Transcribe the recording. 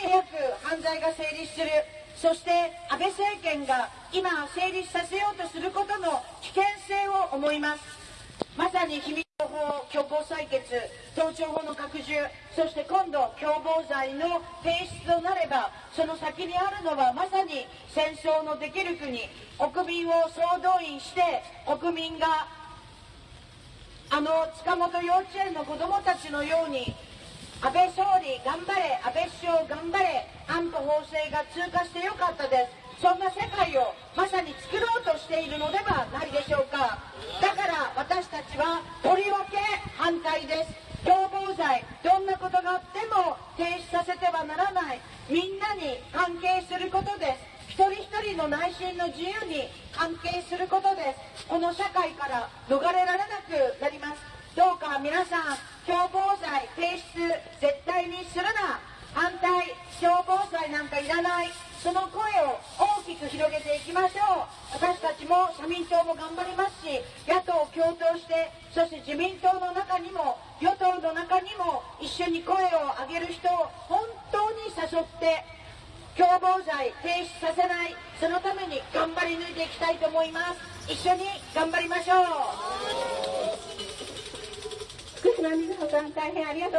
に早く犯罪が成立する。そして安倍政権が今成立させようとすることの危険性を思います。まさに秘密法強行採決盗聴法の拡充そして今度共謀罪の提出となればその先にあるのはまさに戦争のできる国国民を総動員して国民があの塚本幼稚園の子どもたちのように安倍総理頑張れ安保法制が通過してよかったです。そんな世界をまさに作ろうとしているのではないでしょうか。だから私たちはとりわけ反対です。共謀罪どんなことがあっても停止させてはならない。みんなに関係することです。一人一人の内心の自由に関係することです。この社会から逃れられなくなります。どうか皆さん共謀罪提出絶対にするな反対共謀罪なんかいらない。その声を大きく広げていきましょう。私たちも社民党も頑張りますし野党共闘してそして自民党の中にも与党の中にも一緒に声を上げる人を本当に誘って共謀罪停止させない。そのために頑張り抜いていきたいと思います。一緒に頑張りましょう福島みずほさん大変ありがとう。